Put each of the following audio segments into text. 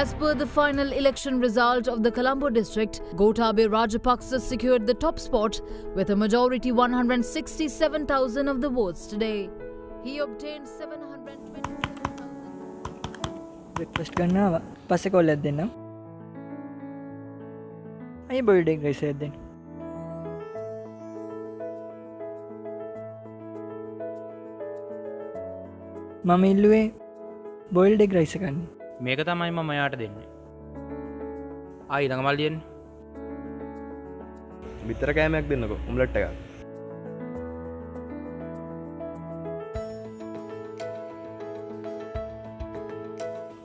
As per the final election result of the Colombo district, Gotabe Rajapaksa secured the top spot with a majority 167,000 of the votes today. He obtained 720. Request करना पासे call देना ये birthday कैसे देना ಮಮ್ಮ ಇಲ್ಲವೇ boiled egg rice ಹಾಕಿ මේක තමයි මම යාට දෙන්න. ආයි ළඟමල්ලියෙන් විතර කෑමයක් දෙන්නක උම්ලට්ට එක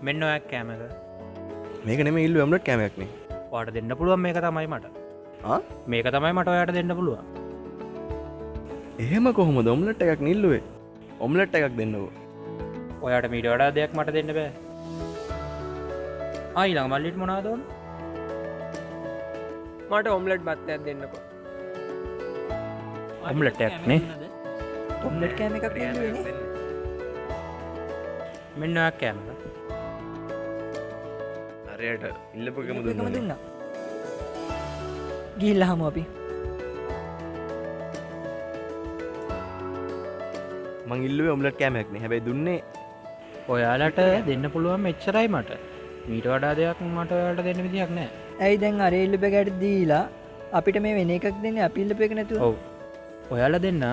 මෙන්න ඔයක් කෑමක මේක නෙම ඉල්ල ඇම්ලට් කෑමයක්නේ වාට දෙන්න පුළුවන් මේක තමයි මට? මේක තමයි මට ඔයාට දෙන්න පුළුවන්. එහෙම කොහොම දොම්ලට් එකක් නිල්ලුවේ ඔම්ලට් එකක් දෙන්නව ඔයාට මීට වඩා දෙයක් මට දෙන්න බෑ ආයි ළඟ මල්ලිට මොනාදෝන් මට ඔම්ලට් බත්තයක් දෙන්නකො. ඔම්ලට්ටයක් නේ. ඔම්ලට් කෑම එකක් නේ මෙන්න කෑමක අරයට ඉල්ලපකම එකම දුන්න දුන්න. ගිල්ල හම අපි. මං ඉල්ලුවේ ඔම්ලට් කෑමයක්නේ හැබැයි දුන්නේ ඔයාලට දෙන්න පුළුවන් මෙච්චරයි මට මීට වඩා දෙයක් මට ඔයාලට දෙන්න විදියක් නෑ. ඇයි දැන් අරේල්ලි පැකැට දීලා අපිට මේ වෙන එකක් දෙන්න අපිල්ලප එක නැතුව? ඔව්. ඔයාල දෙන්න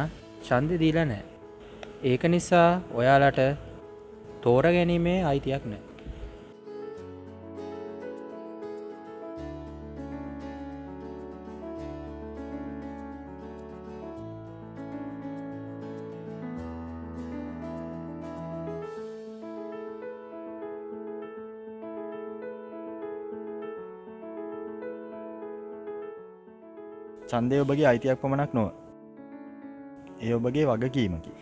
චන්දය දීලා නෑ. ඒක නිසා ඔයාලට තෝර ගැනීමේ අයිතියක් නෑ චන්දය ඔබගේ අයිතියක් පමණක් නොව. ඒ ඔබගේ වගකීමකි.